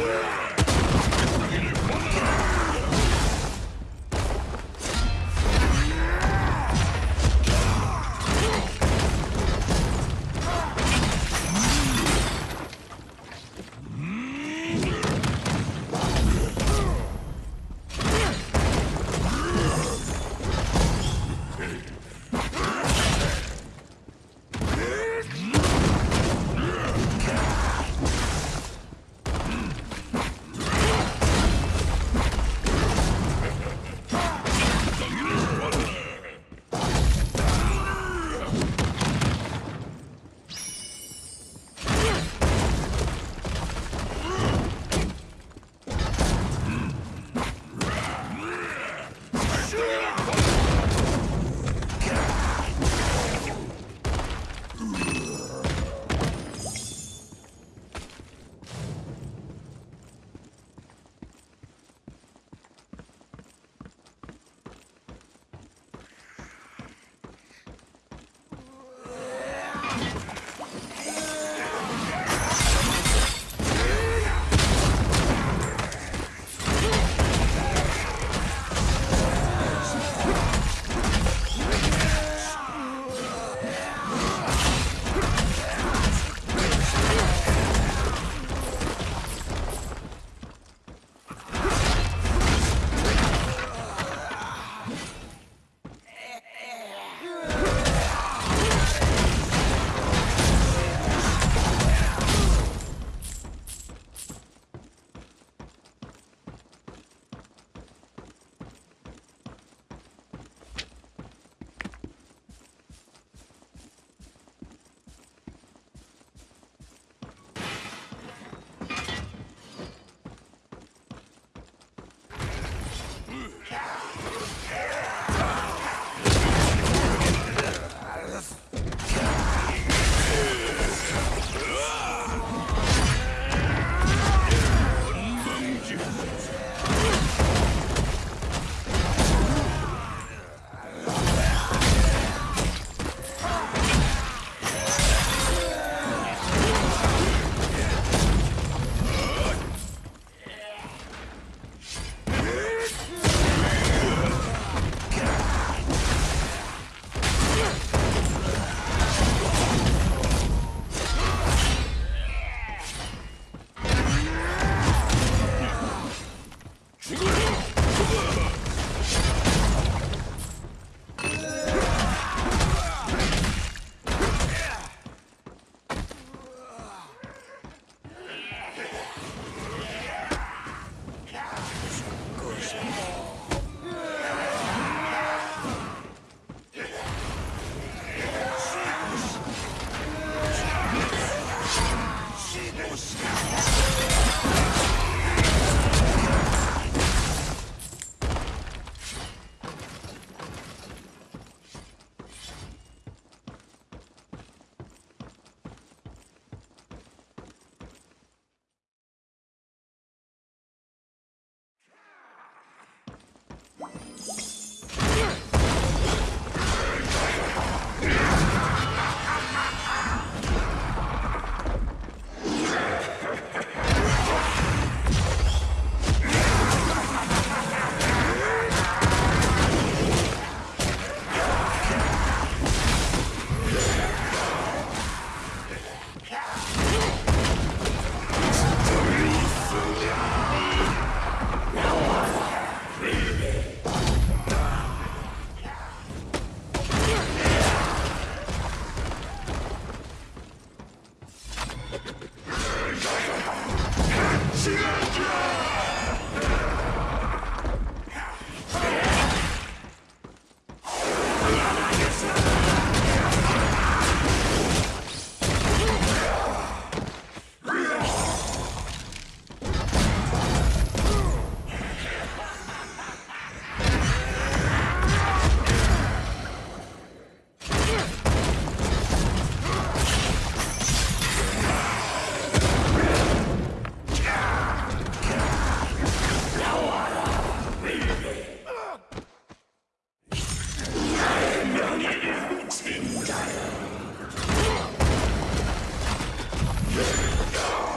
Yeah. Go!